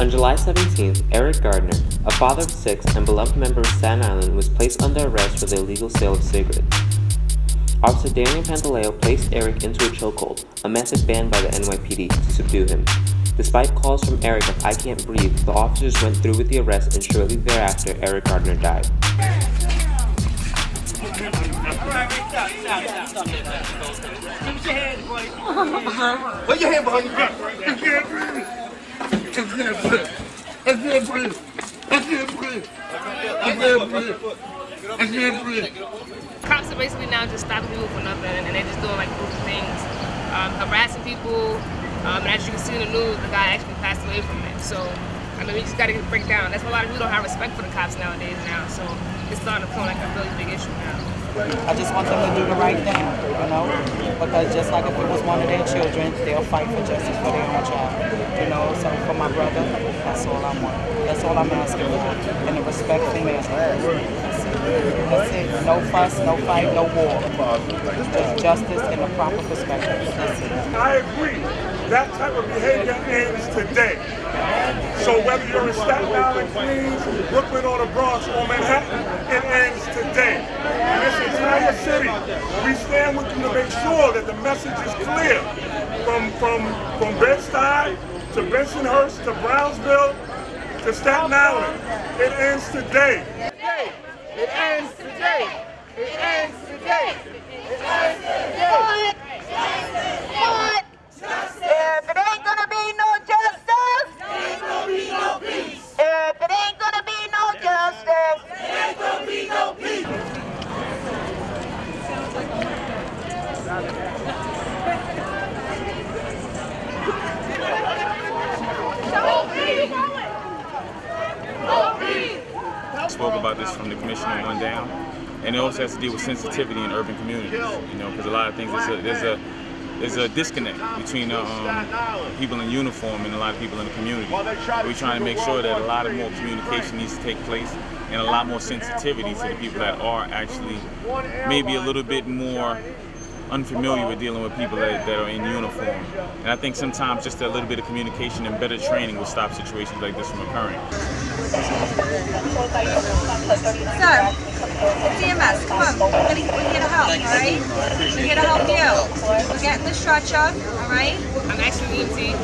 On July 17th, Eric Garner, a father of six and beloved member of Staten Island, was placed under arrest for the illegal sale of cigarettes. Officer Daniel Pantaleo placed Eric into a chokehold, a method banned by the NYPD, to subdue him. Despite calls from Eric of I can't breathe, the officers went through with the arrest and shortly thereafter, Eric Garner died. Put your hand behind your back. Can't breathe. I can't breathe. I can't breathe. I can't breathe. I can't breathe. Cops are basically now just stopping people for nothing and they're just doing like goofy things, um, harassing people. Um, and as you can see in the news, the guy actually passed away from it. So, I mean, we just gotta break down. That's why a lot of people don't have respect for the cops nowadays now. So, it's starting to become like a really big issue now. I just want them to do the right thing, you know, because just like if it was one of their children, they'll fight for justice for their own child, you know. So for my brother, that's all I want. That's all I'm asking for, in a respectful manner. That's it. That's it. No fuss, no fight, no war. Just justice in a proper perspective. That's it. I agree. That type of behavior ends today. So whether you're in Staten Island, Queens, Brooklyn, or the Bronx, or Manhattan, it ends today. Entire city, we stand with you to make sure that the message is clear. From from from Bed-Stuy to Bensonhurst to Brownsville to Staten Island, it ends today. It ends today. It ends today. It ends today. But if it ain't gonna be no justice, ain't gonna be no peace. If it ain't gonna be no justice, ain't gonna be no peace. Spoke about this from the commissioner on down, and it also has to deal with sensitivity in urban communities. You know, because a lot of things there's a there's a there's a disconnect between uh, um, people in uniform and a lot of people in the community. We're trying to make sure that a lot of more communication needs to take place and a lot more sensitivity to the people that are actually maybe a little bit more unfamiliar with dealing with people that, that are in uniform. And I think sometimes just a little bit of communication and better training will stop situations like this from occurring. Sir, it's EMS. Come on. We're, gonna, we're here to help, all right? We're here to help you. We're getting the stretcher, all right? I'm actually EMT.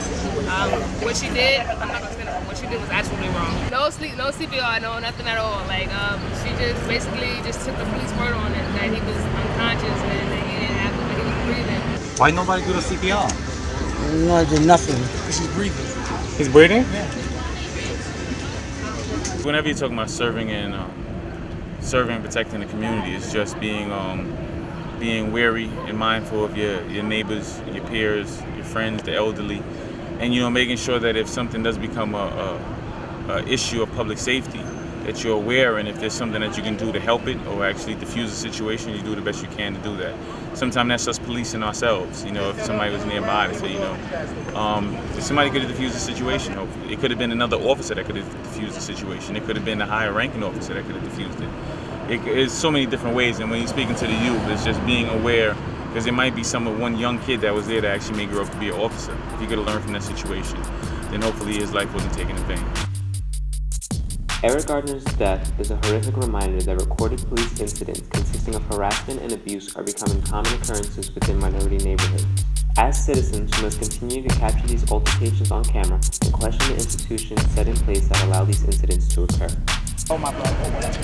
Um, what she did, I'm not gonna say that, what she did was absolutely wrong. No sleep, no CPR, no nothing at all. Like, um, she just basically just took the police word on it that he was unconscious and that he didn't have, that he was breathing. Why nobody do the CPR? No, I did nothing. He's breathing. He's breathing? Yeah. Whenever you're talking about serving and um, serving and protecting the community, it's just being um, being wary and mindful of your, your neighbors, your peers, your friends, the elderly, and you know making sure that if something does become a, a, a issue of public safety, that you're aware and if there's something that you can do to help it or actually diffuse the situation, you do the best you can to do that. Sometimes that's us policing ourselves, you know, if somebody was nearby to say, you know, um, somebody could have diffused the situation, hopefully. It could have been another officer that could have diffused the situation. It could have been a higher ranking officer that could have diffused it. it. It's so many different ways and when you're speaking to the youth, it's just being aware because there might be some one young kid that was there that actually may grow up to be an officer. If he could have learned from that situation, then hopefully his life wasn't taken in vain. Eric Garner's death is a horrific reminder that recorded police incidents consisting of harassment and abuse are becoming common occurrences within minority neighborhoods. As citizens, we must continue to capture these altercations on camera and question the institutions set in place that allow these incidents to occur. Oh my brother,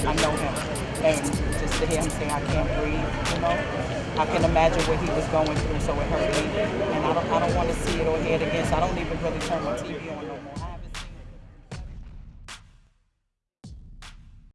I know him. And just to hear him say I can't breathe, you know, I can imagine what he was going through, so it hurt me. And I don't, I don't want to see it or hear it again, so I don't even really turn my TV on no more.